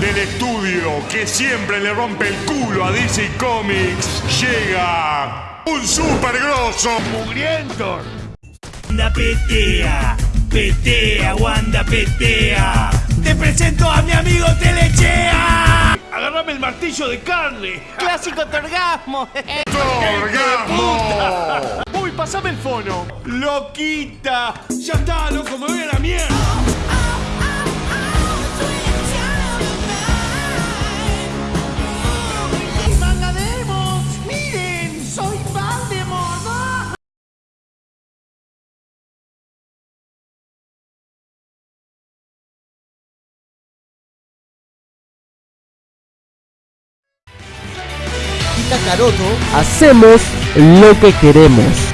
del estudio que siempre le rompe el culo a DC Comics, llega un super grosso mugriento. Wanda petea, petea, Wanda petea. Te presento a mi amigo Telechea. Agarrame el martillo de carne. Clásico torgasmo. ¡Orgasmo! Uy, pasame el fono. Loquita. Ya está, loco, me voy a la mierda. Y Kakaroto hacemos lo que queremos.